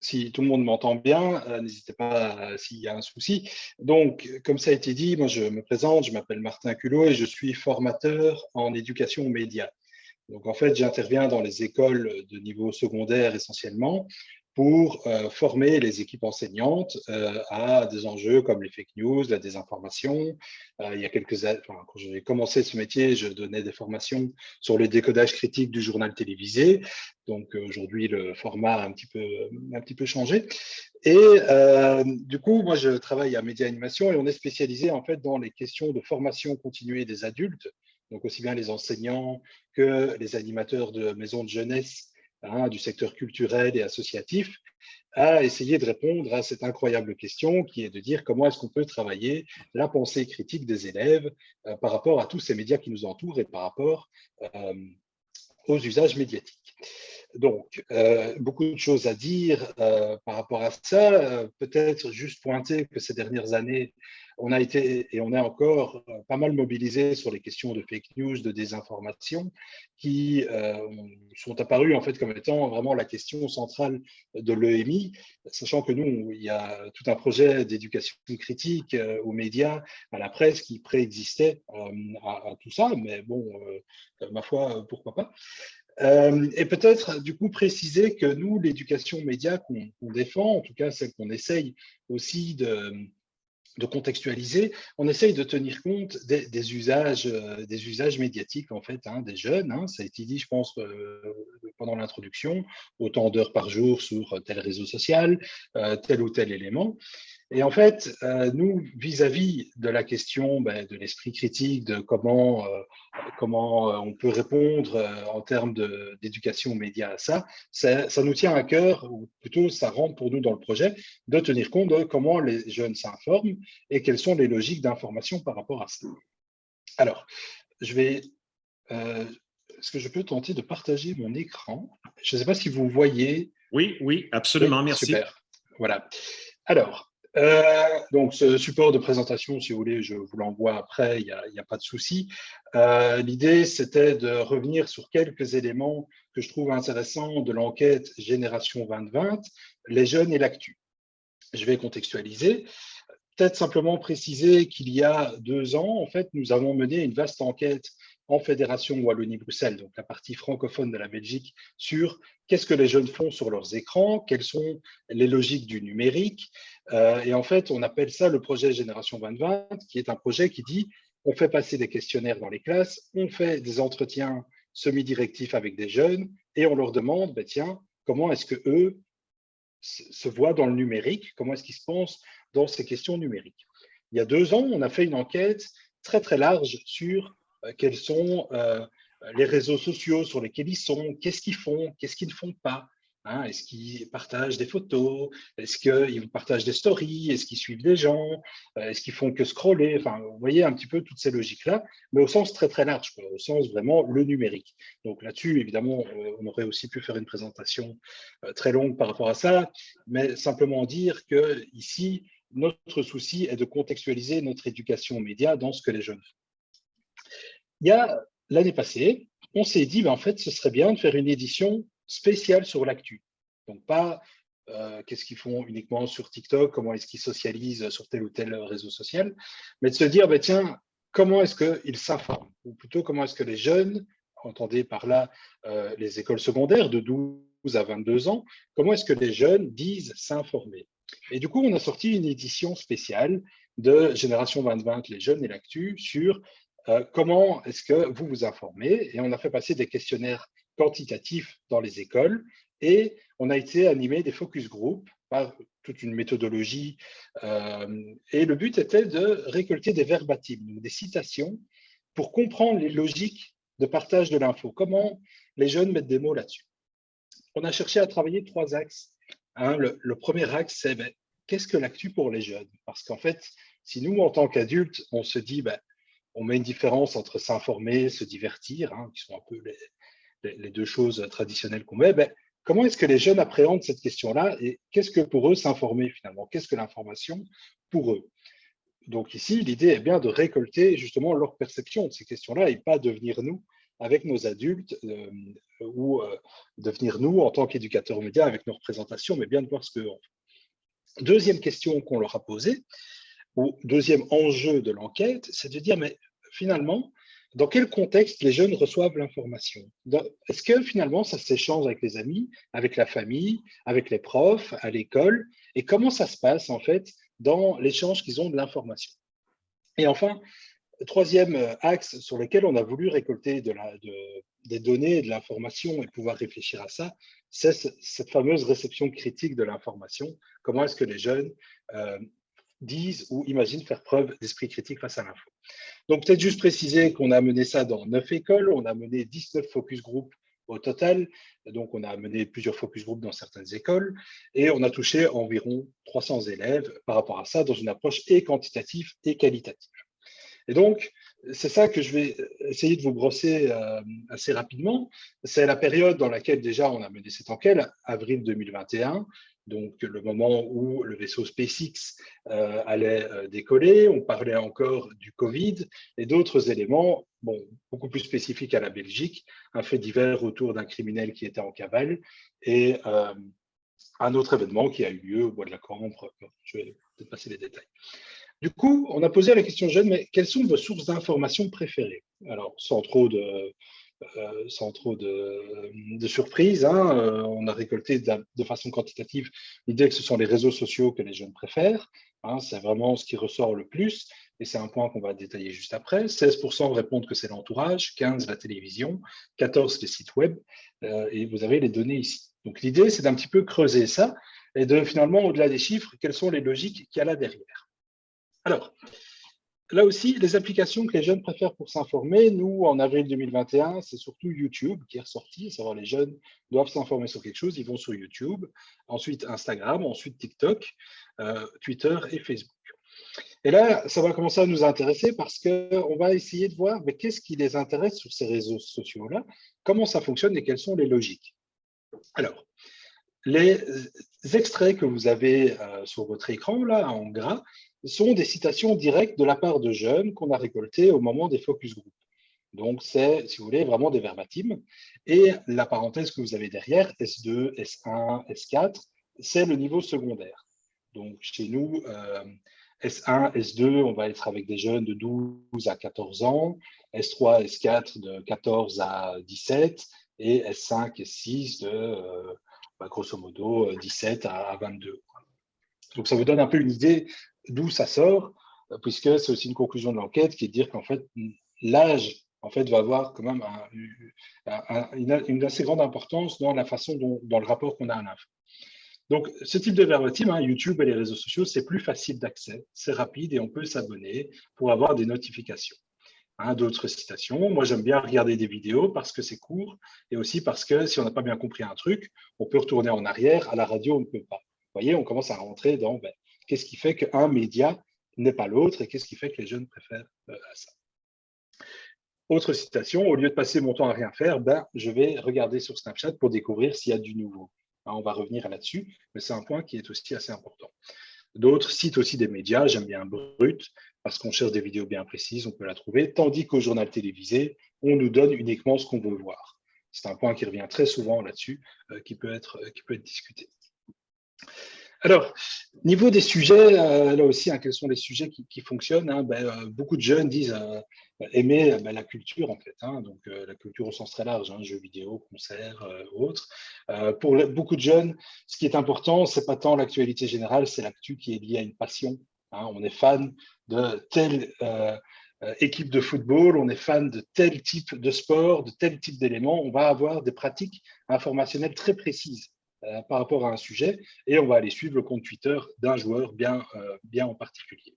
si tout le monde m'entend bien, euh, n'hésitez pas s'il y a un souci. Donc, comme ça a été dit, moi je me présente, je m'appelle Martin Culot et je suis formateur en éducation aux médias. Donc, en fait, j'interviens dans les écoles de niveau secondaire essentiellement pour euh, former les équipes enseignantes euh, à des enjeux comme les fake news, la désinformation. Euh, il y a quelques années, quand j'ai commencé ce métier, je donnais des formations sur le décodage critique du journal télévisé. Donc aujourd'hui, le format a un petit peu, un petit peu changé. Et du coup, moi, je travaille à Média Animation et on est spécialisé en fait dans les questions de formation continuée des adultes, donc aussi bien les enseignants que les animateurs de maisons de jeunesse Hein, du secteur culturel et associatif, à essayer de répondre à cette incroyable question qui est de dire comment est-ce qu'on peut travailler la pensée critique des élèves euh, par rapport à tous ces médias qui nous entourent et par rapport euh, aux usages médiatiques. Donc, euh, beaucoup de choses à dire par rapport à ça. Peut-être juste pointer que ces dernières années, on a été et on est encore euh, pas mal mobilisé sur les questions de fake news, de désinformation, qui euh, sont apparues en fait comme étant vraiment la question centrale de l'EMI, sachant que nous, il y a tout un projet d'éducation critique euh, aux médias, à la presse qui préexistait à, tout ça, mais bon, ma foi, pourquoi pas. Et peut-être du coup préciser que nous, l'éducation média qu'on défend, en tout cas celle qu'on essaye aussi de, contextualiser, on essaye de tenir compte des, usages, euh, des usages médiatiques en fait, hein, des jeunes. Hein. ça a été dit, je pense, euh, pendant l'introduction, autant d'heures par jour sur tel réseau social, euh, tel ou tel élément. Et en fait, euh, nous, vis-à-vis de la question ben, de l'esprit critique, de comment, euh, comment euh, on peut répondre en termes d'éducation aux médias à ça, ça, nous tient à cœur, ou plutôt ça rentre pour nous dans le projet, de tenir compte de comment les jeunes s'informent et quelles sont les logiques d'information par rapport à ça. Alors, je vais... Est-ce que je peux tenter de partager mon écran? Je ne sais pas si vous voyez. Oui, oui, absolument, merci. Super, voilà. Alors, euh, donc, ce support de présentation, si vous voulez, je vous l'envoie après, il n'y a, pas de souci. Euh, l'idée, c'était de revenir sur quelques éléments que je trouve intéressants de l'enquête Génération 2020, les jeunes et l'actu. Je vais contextualiser. Peut-être simplement préciser qu'il y a deux ans, en fait, nous avons mené une vaste enquête en Fédération Wallonie-Bruxelles, donc la partie francophone de la Belgique, sur qu'est-ce que les jeunes font sur leurs écrans, quelles sont les logiques du numérique. Euh, et en fait, on appelle ça le projet Génération 2020, qui est un projet qui dit on fait passer des questionnaires dans les classes, on fait des entretiens semi-directifs avec des jeunes et on leur demande, ben tiens, comment est-ce que eux se voient dans le numérique, comment est-ce qu'ils se pensent dans ces questions numériques. Il y a deux ans, on a fait une enquête très très large sur quels sont euh, les réseaux sociaux sur lesquels ils sont, qu'est-ce qu'ils font, qu'est-ce qu'ils ne font pas? Hein. est-ce qu'ils partagent des photos? Est-ce qu'ils partagent des stories? Est-ce qu'ils suivent des gens? Euh, Est-ce qu'ils font que scroller? Enfin, vous voyez un petit peu toutes ces logiques-là, mais au sens très très large, au sens vraiment le numérique. Donc là-dessus, évidemment, on aurait aussi pu faire une présentation très longue par rapport à ça, mais simplement dire que ici, notre souci est de contextualiser notre éducation aux médias dans ce que les jeunes font il y a l'année passée, on s'est dit, ben, en fait, ce serait bien de faire une édition spéciale sur l'actu. Donc, pas euh, qu'est-ce qu'ils font uniquement sur TikTok, comment est-ce qu'ils socialisent sur tel ou tel réseau social, mais de se dire, ben, tiens, comment est-ce qu'ils s'informent? Ou plutôt, comment est-ce que les jeunes, entendez par là euh, les écoles secondaires de 12 à 22 ans, comment est-ce que les jeunes disent s'informer? Et du coup, on a sorti une édition spéciale de Génération 2020, les jeunes et l'actu, sur euh, comment est-ce que vous vous informez? Et on a fait passer des questionnaires quantitatifs dans les écoles et on a été animé des focus group par toute une méthodologie. Euh, et le but était de récolter des verbatims, des citations, pour comprendre les logiques de partage de l'info. Comment les jeunes mettent des mots là-dessus? On a cherché à travailler trois axes. Le, premier axe, c'est ben, qu'est-ce que l'actu pour les jeunes? Parce qu'en fait, si nous, en tant qu'adultes, on se dit ben, on met une différence entre s'informer, se divertir, hein, qui sont un peu les, deux choses traditionnelles qu'on met. Ben, comment est-ce que les jeunes appréhendent cette question-là et qu'est-ce que pour eux s'informer finalement? Qu'est-ce que l'information pour eux? Donc ici, l'idée est bien de récolter justement leur perception de ces questions-là et pas de venir nous avec nos adultes ou de venir nous, en tant qu'éducateurs médias, avec nos représentations, mais bien de voir ce que Deuxième question qu'on leur a posée, ou deuxième enjeu de l'enquête, c'est de dire, mais finalement, dans quel contexte les jeunes reçoivent l'information? Est-ce que finalement ça s'échange avec les amis, avec la famille, avec les profs, à l'école? Et comment ça se passe en fait dans l'échange qu'ils ont de l'information? Et enfin, troisième axe sur lequel on a voulu récolter des données de l'information et pouvoir réfléchir à ça, c'est cette fameuse réception critique de l'information. Comment est-ce que les jeunes euh, disent ou imaginent faire preuve d'esprit critique face à l'info? Donc, peut-être juste préciser qu'on a mené ça dans neuf écoles, on a mené 19 focus group au total, donc on a mené plusieurs focus group dans certaines écoles, et on a touché environ 300 élèves par rapport à ça, dans une approche et quantitative et qualitative. Et donc, c'est ça que je vais essayer de vous brosser euh, assez rapidement. C'est la période dans laquelle déjà on a mené cette enquête, avril 2021, donc le moment où le vaisseau SpaceX euh, allait euh, décoller, on parlait encore du Covid et d'autres éléments, bon, beaucoup plus spécifiques à la Belgique, un fait divers autour d'un criminel qui était en cavale et un autre événement qui a eu lieu au bois de la Cambre. Je vais peut-être passer les détails. Du coup, on a posé la question jeune, mais quelles sont vos sources d'informations préférées? Alors, sans trop de, euh. Hein, euh, on a récolté de, façon quantitative l'idée que ce sont les réseaux sociaux que les jeunes préfèrent. Hein, c'est vraiment ce qui ressort le plus, et c'est un point qu'on va détailler juste après. 16% répondent que c'est l'entourage, 15% la télévision, 14% les sites web, euh, et vous avez les données ici. Donc l'idée, c'est d'un petit peu creuser ça, et de finalement, au-delà des chiffres, quelles sont les logiques qu'il y a là derrière. Alors, Là aussi, les applications que les jeunes préfèrent pour s'informer, nous, en avril 2021, c'est surtout YouTube qui est ressorti, savoir les jeunes doivent s'informer sur quelque chose, ils vont sur YouTube, ensuite Instagram, ensuite TikTok, euh, Twitter et Facebook. Et là, ça va commencer à nous intéresser parce qu'on va essayer de voir qu'est-ce qui les intéresse sur ces réseaux sociaux-là, comment ça fonctionne et quelles sont les logiques? Alors, les extraits que vous avez euh, sur votre écran, là, en gras, sont des citations directes de la part de jeunes qu'on a récoltées au moment des focus group. Donc, c'est, si vous voulez, vraiment des verbatims. Et la parenthèse que vous avez derrière, S2, S1, S4, c'est le niveau secondaire. Donc, chez nous, S1, S2, on va être avec des jeunes de 12 à 14 ans, S3, S4 de 14 à 17, et S5, S6 de, euh, bah, grosso modo, 17 à 22. Donc, ça vous donne un peu une idée d'où ça sort, euh, puisque c'est aussi une conclusion de l'enquête qui est de dire qu'en fait, l'âge en fait, va avoir quand même une, assez grande importance dans la façon dont, dans le rapport qu'on a à l'info. Donc, ce type de verbatim, hein, YouTube et les réseaux sociaux, c'est plus facile d'accès, c'est rapide et on peut s'abonner pour avoir des notifications. Hein, d'autres citations, moi j'aime bien regarder des vidéos parce que c'est court et aussi parce que si on n'a pas bien compris un truc, on peut retourner en arrière, à la radio on ne peut pas. Vous voyez, on commence à rentrer dans ben, Qu'est-ce qui fait qu'un média n'est pas l'autre et qu'est-ce qui fait que les jeunes préfèrent euh, ça Autre citation, au lieu de passer mon temps à rien faire, ben, je vais regarder sur Snapchat pour découvrir s'il y a du nouveau. Hein, on va revenir là-dessus, mais c'est un point qui est aussi assez important. D'autres citent aussi des médias, j'aime bien Brut, parce qu'on cherche des vidéos bien précises, on peut la trouver, tandis qu'au journal télévisé, on nous donne uniquement ce qu'on veut voir. C'est un point qui revient très souvent là-dessus, euh, être, qui peut être discuté. Alors, niveau des sujets, euh, là aussi, hein, quels sont les sujets qui, fonctionnent hein, ben, euh, Beaucoup de jeunes disent euh, aimer ben, la culture, en fait, hein, donc la culture au sens très large, jeux vidéo, concerts, autres. pour beaucoup de jeunes, ce qui est important, c'est pas tant l'actualité générale, c'est l'actu qui est liée à une passion. on est fan de telle équipe de football, on est fan de tel type de sport, de tel type d'éléments, on va avoir des pratiques informationnelles très précises. Euh, par rapport à un sujet et on va aller suivre le compte Twitter d'un joueur bien, euh, bien en particulier.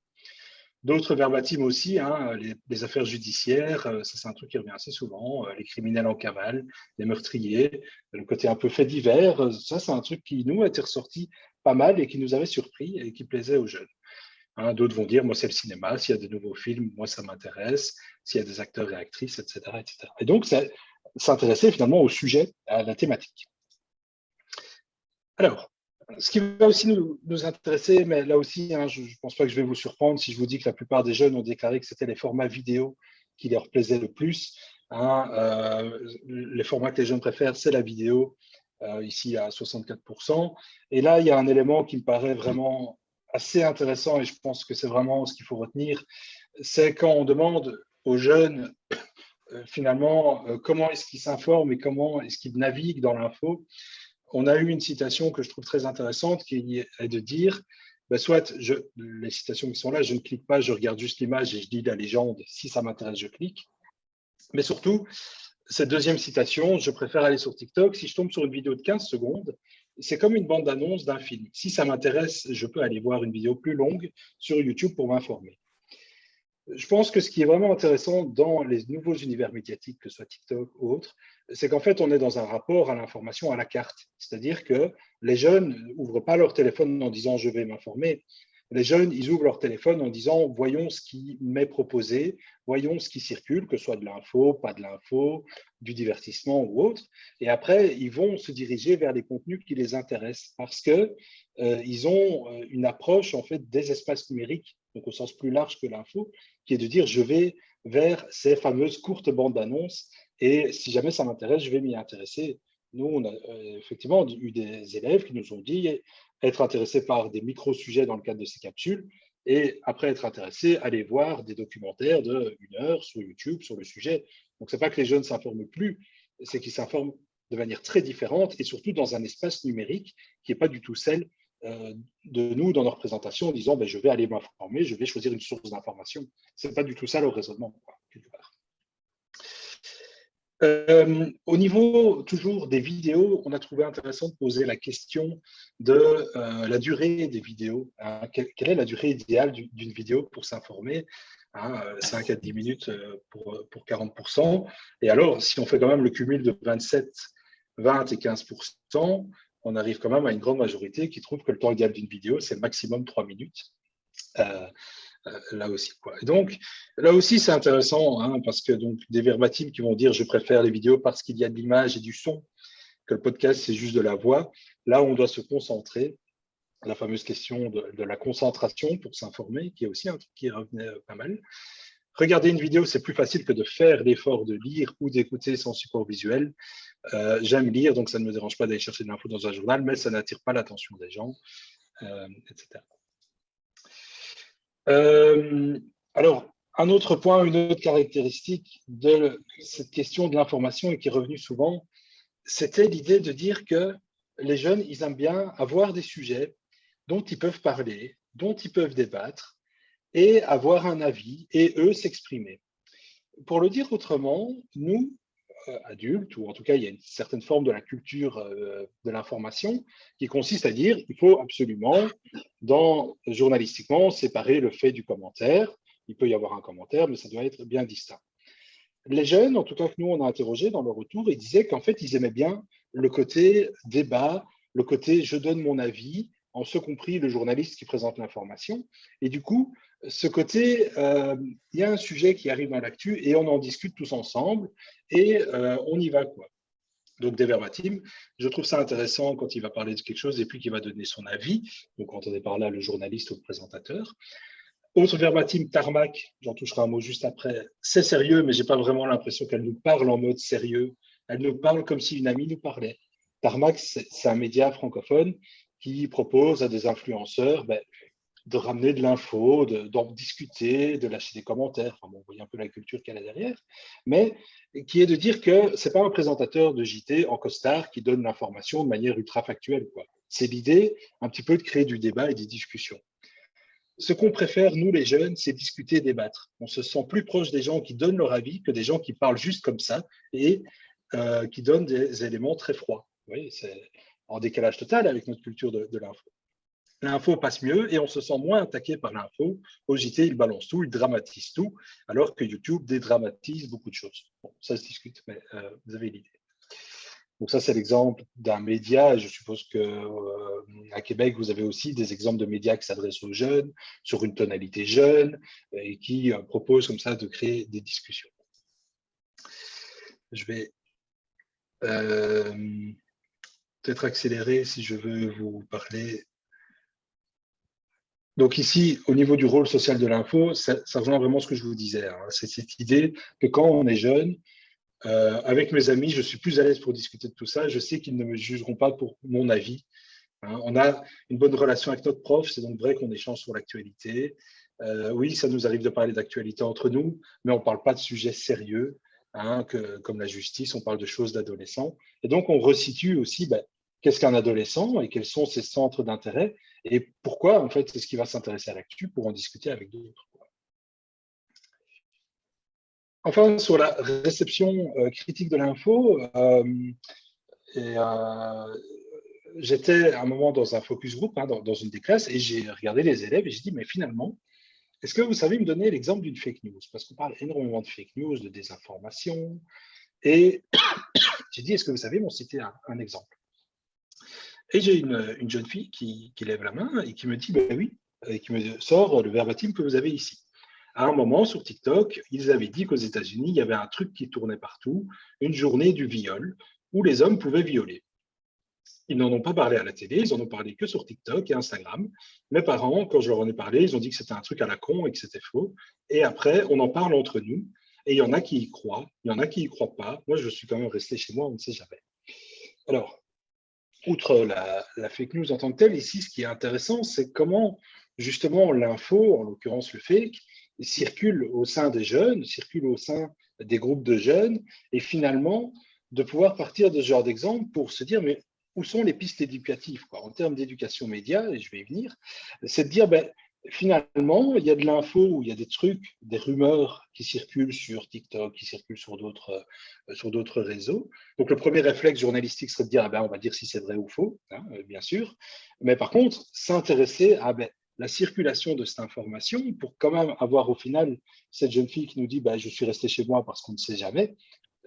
D'autres verbatims aussi, hein, les, affaires judiciaires, euh, ça c'est un truc qui revient assez souvent, les criminels en cavale, les meurtriers, le côté un peu fait divers, ça c'est un truc qui nous a été ressorti pas mal et qui nous avait surpris et qui plaisait aux jeunes. Hein, d'autres vont dire, moi c'est le cinéma, s'il y a de nouveaux films, moi ça m'intéresse, s'il y a des acteurs et actrices, etc. etc. Et donc, s'intéresser finalement au sujet, à la thématique. Alors, ce qui va aussi nous, intéresser, mais là aussi, hein, je ne pense pas que je vais vous surprendre si je vous dis que la plupart des jeunes ont déclaré que c'était les formats vidéo qui leur plaisaient le plus. Hein, euh, les formats que les jeunes préfèrent, c'est la vidéo, euh, ici à 64%. Et là, il y a un élément qui me paraît vraiment assez intéressant et je pense que c'est vraiment ce qu'il faut retenir, c'est quand on demande aux jeunes euh, finalement comment est-ce qu'ils s'informent et comment est-ce qu'ils naviguent dans l'info. On a eu une citation que je trouve très intéressante qui est de dire ben, soit les citations qui sont là, je ne clique pas, je regarde juste l'image et je lis la légende. Si ça m'intéresse, je clique. Mais surtout, cette deuxième citation, je préfère aller sur TikTok. Si je tombe sur une vidéo de 15 secondes, c'est comme une bande-annonce d'un film. Si ça m'intéresse, je peux aller voir une vidéo plus longue sur YouTube pour m'informer. Je pense que ce qui est vraiment intéressant dans les nouveaux univers médiatiques, que ce soit TikTok ou autre, c'est qu'en fait, on est dans un rapport à l'information à la carte. C'est-à-dire que les jeunes n'ouvrent pas leur téléphone en disant « je vais m'informer ». Les jeunes, ils ouvrent leur téléphone en disant « voyons ce qui m'est proposé, voyons ce qui circule, que ce soit de l'info, pas de l'info, du divertissement ou autre ». Et après, ils vont se diriger vers les contenus qui les intéressent parce qu'ils euh, ont euh, une approche en fait des espaces numériques, donc au sens plus large que l'info, qui est de dire « je vais vers ces fameuses courtes bandes d'annonces et si jamais ça m'intéresse, je vais m'y intéresser. Nous, on a euh, effectivement eu des élèves qui nous ont dit être intéressés par des micro-sujets dans le cadre de ces capsules, et après être intéressés, aller voir des documentaires de une heure sur YouTube sur le sujet. Donc, ce n'est pas que les jeunes ne s'informent plus, c'est qu'ils s'informent de manière très différente et surtout dans un espace numérique qui n'est pas du tout celle de nous dans nos représentations en disant ben, je vais aller m'informer, je vais choisir une source d'information. Ce n'est pas du tout ça le raisonnement. Euh, au niveau toujours des vidéos, on a trouvé intéressant de poser la question de euh, la durée des vidéos. Hein. quelle, est la durée idéale d'une vidéo pour s'informer 5 hein, à 10 minutes euh, pour, pour 40%. Et alors, si on fait quand même le cumul de 27, 20 et 15%, on arrive quand même à une grande majorité qui trouve que le temps idéal d'une vidéo, c'est maximum 3 minutes. Euh, là aussi. Donc, là aussi, c'est intéressant, hein, parce que donc, des verbatims qui vont dire « je préfère les vidéos parce qu'il y a de l'image et du son », que le podcast, c'est juste de la voix. Là, on doit se concentrer. La fameuse question de, la concentration pour s'informer, qui est aussi un truc qui revenait euh, pas mal. Regarder une vidéo, c'est plus facile que de faire l'effort de lire ou d'écouter sans support visuel. Euh, j'aime lire, donc ça ne me dérange pas d'aller chercher de l'info dans un journal, mais ça n'attire pas l'attention des gens, etc. Euh, alors, un autre point, une autre caractéristique de cette question de l'information et qui est revenue souvent, c'était l'idée de dire que les jeunes, ils aiment bien avoir des sujets dont ils peuvent parler, dont ils peuvent débattre et avoir un avis et eux s'exprimer. Pour le dire autrement, nous, euh, adultes, ou en tout cas, il y a une certaine forme de la culture euh, de l'information qui consiste à dire il faut absolument, dans, journalistiquement, séparer le fait du commentaire. Il peut y avoir un commentaire, mais ça doit être bien distinct. Les jeunes, en tout cas que nous, on a interrogé dans leur retour, ils disaient qu'en fait, ils aimaient bien le côté débat, le côté je donne mon avis, en ce compris le journaliste qui présente l'information. Et du coup, ce côté, euh, il y a un sujet qui arrive dans l'actu et on en discute tous ensemble et euh, on y va. quoi. Donc des verbatims, je trouve ça intéressant quand il va parler de quelque chose et puis qu'il va donner son avis. Donc est par là le journaliste ou le présentateur. Autre verbatim, tarmac, j'en toucherai un mot juste après. C'est sérieux, mais j'ai pas vraiment l'impression qu'elle nous parle en mode sérieux. Elle nous parle comme si une amie nous parlait. Tarmac, c'est un média francophone qui propose à des influenceurs ben, de ramener de l'info, d'en discuter, de lâcher des commentaires. Enfin, bon, vous voyez un peu la culture qu'elle a derrière, mais qui est de dire que ce n'est pas un présentateur de JT en costard qui donne l'information de manière ultra factuelle. C'est l'idée un petit peu de créer du débat et des discussions. Ce qu'on préfère, nous les jeunes, c'est discuter et débattre. On se sent plus proche des gens qui donnent leur avis que des gens qui parlent juste comme ça et euh, qui donnent des éléments très froids. Vous voyez, c'est en décalage total avec notre culture de, l'info l'info passe mieux et on se sent moins attaqué par l'info. Au JT, il balance tout, il dramatise tout, alors que YouTube dédramatise beaucoup de choses. Bon, ça se discute, mais euh, vous avez l'idée. Donc ça, c'est l'exemple d'un média. Je suppose que euh, à Québec, vous avez aussi des exemples de médias qui s'adressent aux jeunes, sur une tonalité jeune, et qui euh, proposent comme ça de créer des discussions. Je vais peut-être accélérer si je veux vous parler donc ici, au niveau du rôle social de l'info, ça, rejoint vraiment ce que je vous disais. Hein. C'est cette idée que quand on est jeune, Euh, avec mes amis, je suis plus à l'aise pour discuter de tout ça. Je sais qu'ils ne me jugeront pas pour mon avis. Hein. on a une bonne relation avec notre prof, c'est donc vrai qu'on échange sur l'actualité. Euh, oui, ça nous arrive de parler d'actualité entre nous, mais on ne parle pas de sujets sérieux, hein, comme la justice, on parle de choses d'adolescents. Et donc, on resitue aussi ben, qu'est-ce qu'un adolescent et quels sont ses centres d'intérêt et pourquoi, en fait, c'est ce qui va s'intéresser à l'actu pour en discuter avec d'autres. Enfin, sur la réception euh, critique de l'info, euh, euh, j'étais à un moment dans un focus group, hein, dans, une des classes, et j'ai regardé les élèves et j'ai dit, mais finalement, est-ce que vous savez me donner l'exemple d'une fake news? Parce qu'on parle énormément de fake news, de désinformation, et j'ai dit, est-ce que vous savez m'en citer un, exemple? Et j'ai une, jeune fille qui, lève la main et qui me dit, ben oui, et qui me sort le verbatim que vous avez ici à un moment sur TikTok, ils avaient dit qu'aux États-Unis, il y avait un truc qui tournait partout, une journée du viol, où les hommes pouvaient violer. Ils n'en ont pas parlé à la télé, ils en ont parlé que sur TikTok et Instagram. Mes parents, quand je leur en ai parlé, ils ont dit que c'était un truc à la con et que c'était faux. Et après, on en parle entre nous. Et il y en a qui y croient, il y en a qui y croient pas. Moi, je suis quand même resté chez moi, on ne sait jamais. Alors, outre la, fake news en tant que telle, ici, ce qui est intéressant, c'est comment, justement, l'info, en l'occurrence le fake, circule au sein des jeunes, circule au sein des groupes de jeunes, et finalement, de pouvoir partir de ce genre d'exemple pour se dire, mais où sont les pistes éducatives en termes d'éducation média, et je vais y venir, c'est de dire, ben, finalement, il y a de l'info, il y a des trucs, des rumeurs qui circulent sur TikTok, qui circulent sur d'autres euh, sur d'autres réseaux. Donc, le premier réflexe journalistique serait de dire, ah ben, on va dire si c'est vrai ou faux, hein, bien sûr. Mais par contre, s'intéresser à ben, la circulation de cette information pour quand même avoir au final cette jeune fille qui nous dit bah, je suis resté chez moi parce qu'on ne sait jamais.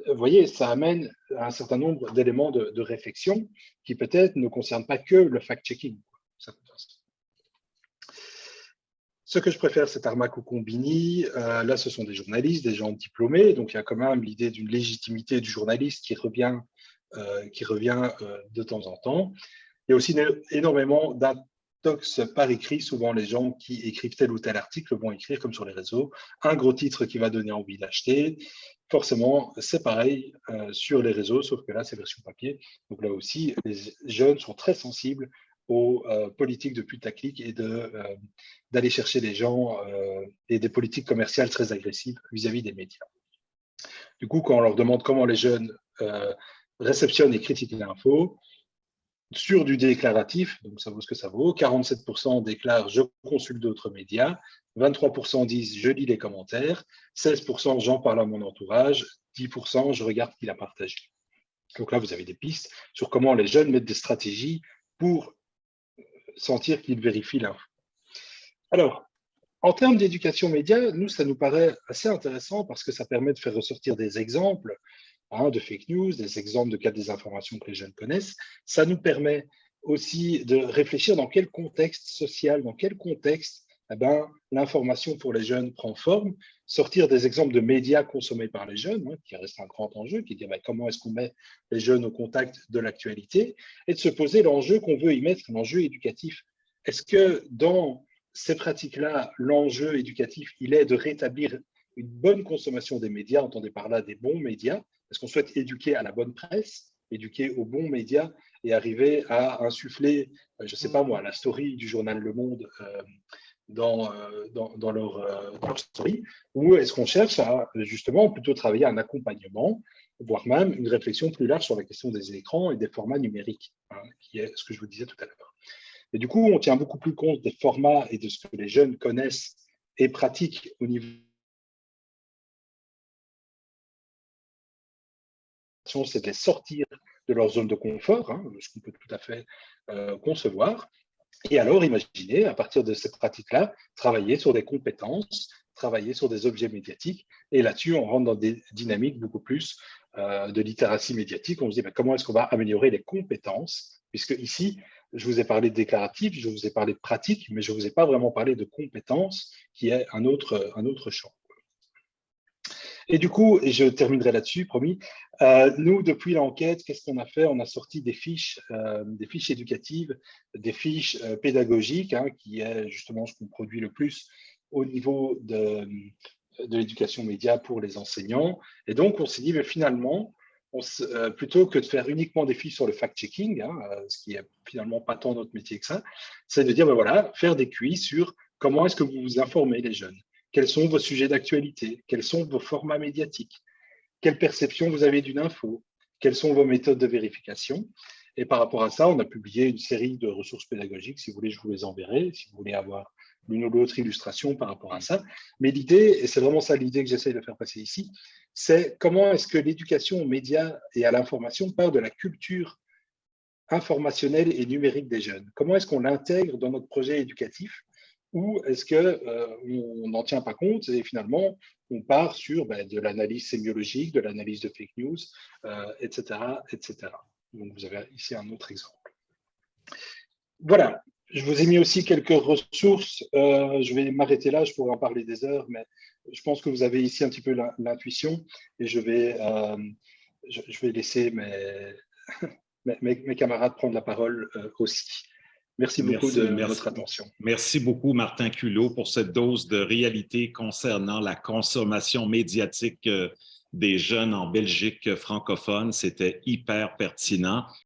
Euh, vous voyez, ça amène un certain nombre d'éléments de, réflexion qui peut-être ne concernent pas que le fact-checking. Ce que je préfère, c'est Armac ou Combini. Euh, là, ce sont des journalistes, des gens diplômés. Donc, il y a quand même l'idée d'une légitimité du journaliste qui revient, euh, qui revient de temps en temps. Il y a aussi énormément par écrit, souvent les gens qui écrivent tel ou tel article vont écrire comme sur les réseaux, un gros titre qui va donner envie d'acheter. Forcément, c'est pareil euh, sur les réseaux, sauf que là, c'est version papier. Donc là aussi, les jeunes sont très sensibles aux euh, politiques de putaclic et euh, d'aller chercher les gens et des politiques commerciales très agressives vis-à-vis -vis des médias. Du coup, quand on leur demande comment les jeunes réceptionnent et critiquent l'info, sur du déclaratif, donc ça vaut ce que ça vaut, 47% déclarent « je consulte d'autres médias », 23% disent « je lis les commentaires », 16% « j'en parle à mon entourage », 10% « je regarde qui l'a partagé ». Donc là, vous avez des pistes sur comment les jeunes mettent des stratégies pour sentir qu'ils vérifient l'info. Alors, en termes d'éducation média, nous, ça nous paraît assez intéressant parce que ça permet de faire ressortir des exemples Hein, de fake news, des exemples de cas de désinformation que les jeunes connaissent. Ça nous permet aussi de réfléchir dans quel contexte social, dans quel contexte eh ben, l'information pour les jeunes prend forme, sortir des exemples de médias consommés par les jeunes, hein, qui reste un grand enjeu, qui dit ben, comment est-ce qu'on met les jeunes au contact de l'actualité, et de se poser l'enjeu qu'on veut y mettre, l'enjeu éducatif. Est-ce que dans ces pratiques-là, l'enjeu éducatif, il est de rétablir une bonne consommation des médias, entendez par là des bons médias, est-ce qu'on souhaite éduquer à la bonne presse, éduquer aux bons médias et arriver à insuffler, je ne sais pas moi, la story du journal Le Monde euh, dans, euh, dans, leur, story Ou est-ce qu'on cherche à justement plutôt travailler un accompagnement, voire même une réflexion plus large sur la question des écrans et des formats numériques, hein, qui est ce que je vous disais tout à l'heure. Et du coup, on tient beaucoup plus compte des formats et de ce que les jeunes connaissent et pratiquent au niveau c'est de les sortir de leur zone de confort, hein, ce qu'on peut tout à fait euh, concevoir. Et alors, imaginez, à partir de cette pratique-là, travailler sur des compétences, travailler sur des objets médiatiques. Et là-dessus, on rentre dans des dynamiques beaucoup plus euh, de littératie médiatique. On se dit, ben, comment est-ce qu'on va améliorer les compétences? Puisque ici, je vous ai parlé de déclaratif, je vous ai parlé de pratique, mais je ne vous ai pas vraiment parlé de compétences, qui est un autre, un autre champ. Et du coup, et je terminerai là-dessus, promis, euh, nous, depuis l'enquête, qu'est-ce qu'on a fait? On a sorti des fiches, euh, des fiches éducatives, des fiches euh, pédagogiques, hein, qui est justement ce qu'on produit le plus au niveau de, de l'éducation média pour les enseignants. Et donc, on s'est dit, mais finalement, euh, plutôt que de faire uniquement des fiches sur le fact-checking, hein, euh, ce qui est finalement pas tant notre métier que ça, c'est de dire, ben voilà, faire des QI sur comment est-ce que vous vous informez les jeunes, quels sont vos sujets d'actualité, quels sont vos formats médiatiques, quelle perception vous avez d'une info, quelles sont vos méthodes de vérification? Et par rapport à ça, on a publié une série de ressources pédagogiques. Si vous voulez, je vous les enverrai, si vous voulez avoir l'une ou l'autre illustration par rapport à ça. Mais l'idée, et c'est vraiment ça l'idée que j'essaie de faire passer ici, c'est comment est-ce que l'éducation aux médias et à l'information part de la culture informationnelle et numérique des jeunes? Comment est-ce qu'on l'intègre dans notre projet éducatif? Ou est-ce qu'on euh, n'en tient pas compte et finalement on part sur ben, de l'analyse sémiologique, de l'analyse de fake news, etc., euh, etc. Vous avez ici un autre exemple. Voilà, je vous ai mis aussi quelques ressources. Euh, je vais m'arrêter là, je pourrais en parler des heures, mais je pense que vous avez ici un petit peu l'intuition et je vais, euh, je, vais laisser mes, mes, camarades prendre la parole aussi. Merci beaucoup de votre attention. Merci beaucoup, Martin Culot, pour cette dose de réalité concernant la consommation médiatique des jeunes en Belgique francophone. C'était hyper pertinent.